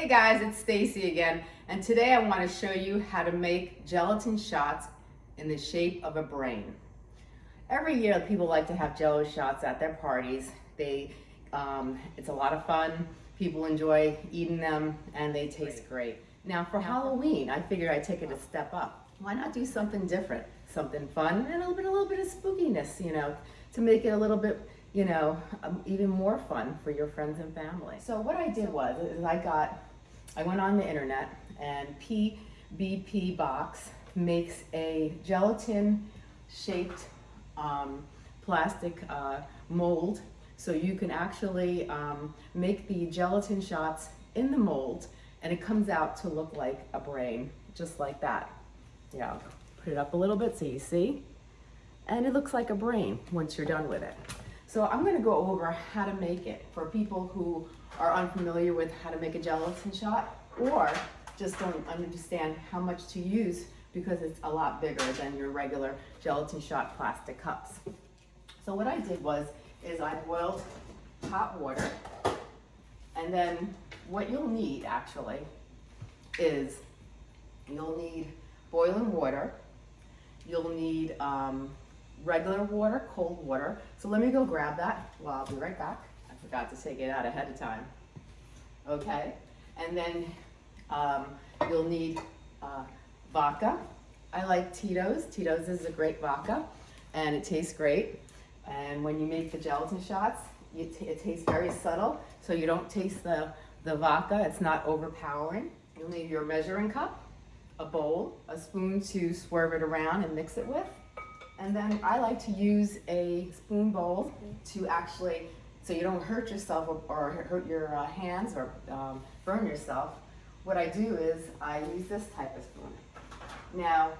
Hey guys, it's Stacy again, and today I want to show you how to make gelatin shots in the shape of a brain. Every year people like to have jello shots at their parties. They, um, it's a lot of fun. People enjoy eating them and they taste great. Now for Halloween, I figured I'd take it a step up. Why not do something different? Something fun and a little bit, a little bit of spookiness, you know, to make it a little bit you know, um, even more fun for your friends and family. So what I did was, is I got, I went on the internet and PBP Box makes a gelatin shaped um, plastic uh, mold so you can actually um, make the gelatin shots in the mold and it comes out to look like a brain, just like that. Yeah, put it up a little bit so you see. And it looks like a brain once you're done with it. So I'm gonna go over how to make it for people who are unfamiliar with how to make a gelatin shot or just don't understand how much to use because it's a lot bigger than your regular gelatin shot plastic cups. So what I did was, is I boiled hot water and then what you'll need actually is you'll need boiling water, you'll need um, regular water, cold water. So let me go grab that. Well, I'll be right back. Forgot to take it out ahead of time. Okay, and then um, you'll need uh, vodka. I like Tito's. Tito's is a great vodka and it tastes great. And when you make the gelatin shots, it tastes very subtle, so you don't taste the, the vodka. It's not overpowering. You'll need your measuring cup, a bowl, a spoon to swerve it around and mix it with, and then I like to use a spoon bowl to actually, so you don't hurt yourself or, or hurt your uh, hands or um, burn yourself. What I do is I use this type of spoon. Now,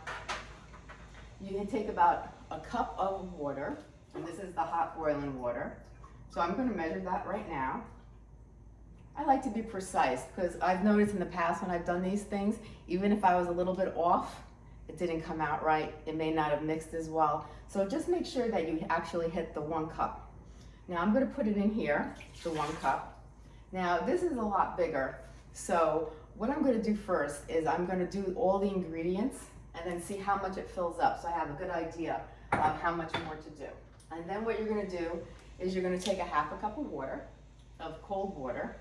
you can take about a cup of water, and this is the hot boiling water. So I'm gonna measure that right now. I like to be precise because I've noticed in the past when I've done these things, even if I was a little bit off, it didn't come out right, it may not have mixed as well. So just make sure that you actually hit the one cup. Now I'm gonna put it in here, the one cup. Now this is a lot bigger, so what I'm gonna do first is I'm gonna do all the ingredients and then see how much it fills up so I have a good idea of how much more to do. And then what you're gonna do is you're gonna take a half a cup of water, of cold water,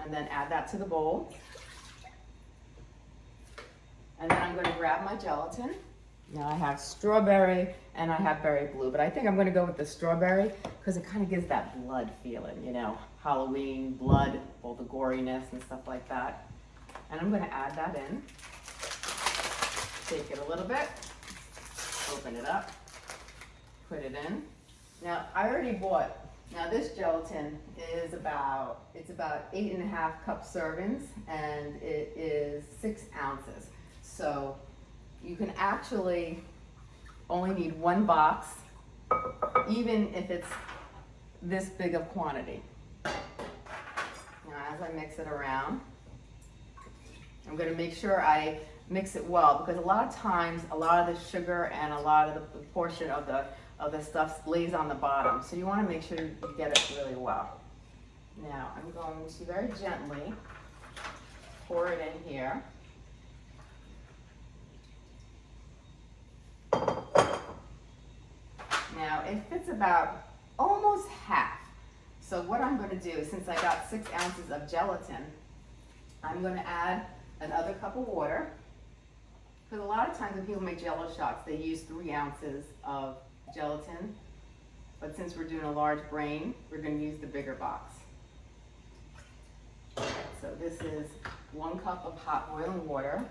and then add that to the bowl. And then I'm gonna grab my gelatin. Now I have strawberry and I have berry blue, but I think I'm gonna go with the strawberry because it kind of gives that blood feeling, you know, Halloween, blood, all the goriness and stuff like that. And I'm gonna add that in. Shake it a little bit, open it up, put it in. Now I already bought now this gelatin is about, it's about eight and a half cup servings and it is six ounces. So you can actually only need one box, even if it's this big of quantity. Now as I mix it around, I'm gonna make sure I mix it well because a lot of times, a lot of the sugar and a lot of the portion of the of the stuff lays on the bottom. So you want to make sure you get it really well. Now I'm going to very gently pour it in here. Now it fits about almost half. So what I'm going to do, since I got six ounces of gelatin, I'm going to add another cup of water. Because a lot of times when people make jello shots, they use three ounces of gelatin, but since we're doing a large brain, we're gonna use the bigger box. So this is one cup of hot boiling water,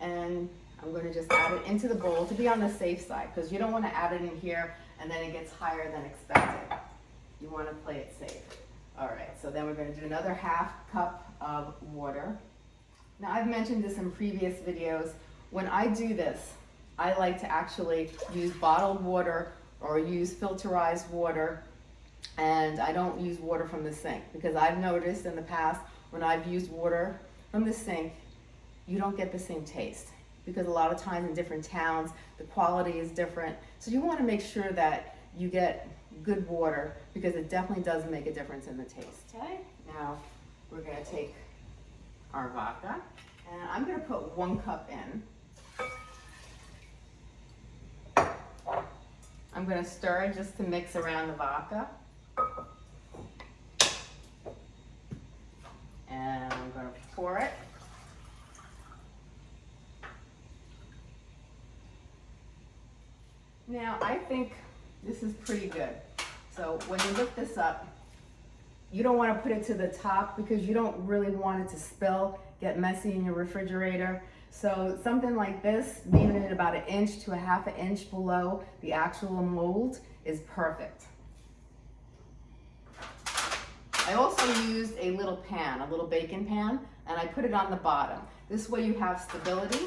and I'm gonna just add it into the bowl to be on the safe side, because you don't wanna add it in here and then it gets higher than expected. You wanna play it safe. All right, so then we're gonna do another half cup of water. Now I've mentioned this in previous videos. When I do this, I like to actually use bottled water or use filterized water and I don't use water from the sink because I've noticed in the past when I've used water from the sink, you don't get the same taste because a lot of times in different towns, the quality is different. So you wanna make sure that you get good water because it definitely does make a difference in the taste. Okay, now we're gonna take our vodka and I'm gonna put one cup in. I'm gonna stir it just to mix around the vodka. And I'm gonna pour it. Now, I think this is pretty good. So when you look this up, you don't want to put it to the top because you don't really want it to spill, get messy in your refrigerator. So something like this, leaving it about an inch to a half an inch below the actual mold is perfect. I also used a little pan, a little baking pan, and I put it on the bottom. This way you have stability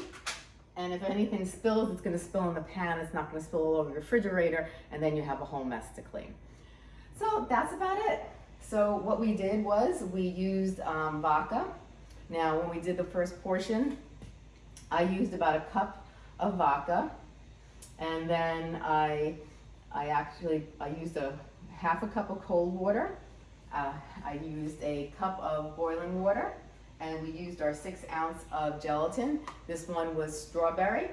and if anything spills, it's gonna spill in the pan, it's not gonna spill all over your refrigerator, and then you have a whole mess to clean. So that's about it. So what we did was we used um, vodka. Now when we did the first portion, I used about a cup of vodka, and then I, I actually, I used a half a cup of cold water. Uh, I used a cup of boiling water, and we used our six ounce of gelatin. This one was strawberry.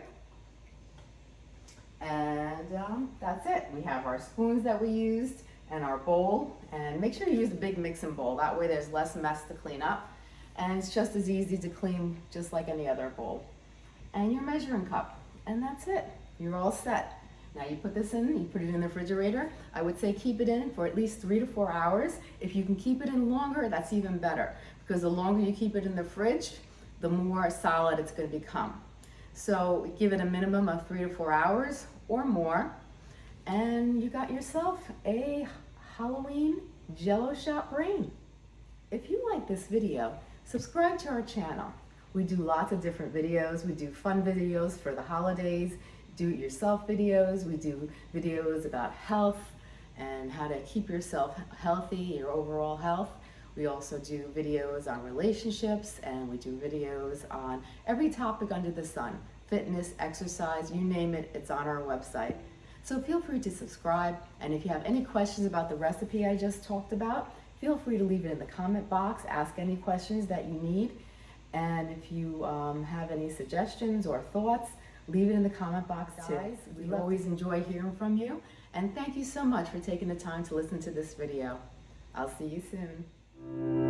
And um, that's it. We have our spoons that we used and our bowl. And make sure you use a big mixing bowl. That way there's less mess to clean up. And it's just as easy to clean just like any other bowl. And your measuring cup. And that's it. You're all set. Now you put this in, you put it in the refrigerator. I would say keep it in for at least three to four hours. If you can keep it in longer, that's even better because the longer you keep it in the fridge, the more solid it's gonna become. So give it a minimum of three to four hours or more, and you got yourself a Halloween Jello shot brain. If you like this video, subscribe to our channel. We do lots of different videos. We do fun videos for the holidays do-it-yourself videos. We do videos about health and how to keep yourself healthy, your overall health. We also do videos on relationships and we do videos on every topic under the sun. Fitness, exercise, you name it, it's on our website. So feel free to subscribe and if you have any questions about the recipe I just talked about, feel free to leave it in the comment box, ask any questions that you need. And if you um, have any suggestions or thoughts, leave it in the comment box too. Guys, we always enjoy hearing from you. And thank you so much for taking the time to listen to this video. I'll see you soon. Thank you.